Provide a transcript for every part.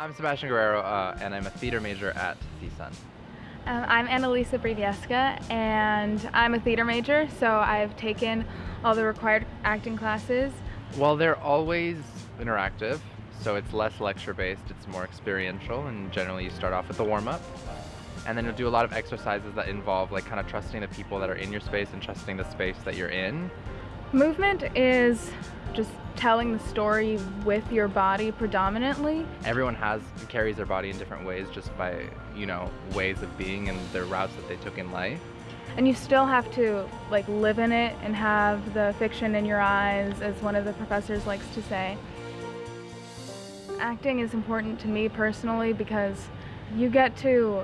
I'm Sebastian Guerrero, uh, and I'm a theater major at CSUN. Um, I'm Annalisa Brivieska, and I'm a theater major, so I've taken all the required acting classes. Well, they're always interactive, so it's less lecture-based, it's more experiential, and generally you start off with a warm-up. And then you'll do a lot of exercises that involve like kind of trusting the people that are in your space and trusting the space that you're in. Movement is just telling the story with your body predominantly. Everyone has carries their body in different ways just by, you know, ways of being and their routes that they took in life. And you still have to like live in it and have the fiction in your eyes as one of the professors likes to say. Acting is important to me personally because you get to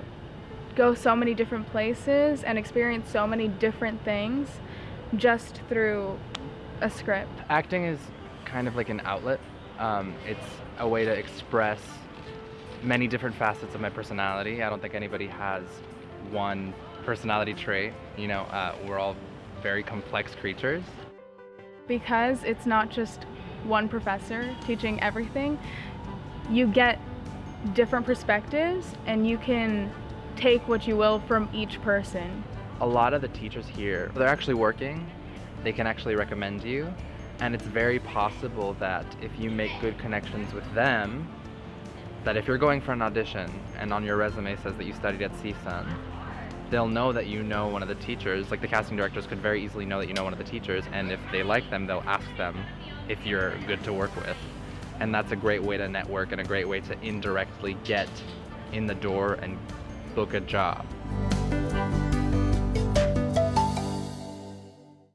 go so many different places and experience so many different things just through a script. Acting is kind of like an outlet. Um, it's a way to express many different facets of my personality. I don't think anybody has one personality trait. You know, uh, we're all very complex creatures. Because it's not just one professor teaching everything, you get different perspectives and you can take what you will from each person. A lot of the teachers here, they're actually working they can actually recommend you. And it's very possible that if you make good connections with them, that if you're going for an audition and on your resume says that you studied at CSUN, they'll know that you know one of the teachers. Like the casting directors could very easily know that you know one of the teachers, and if they like them, they'll ask them if you're good to work with. And that's a great way to network and a great way to indirectly get in the door and book a job.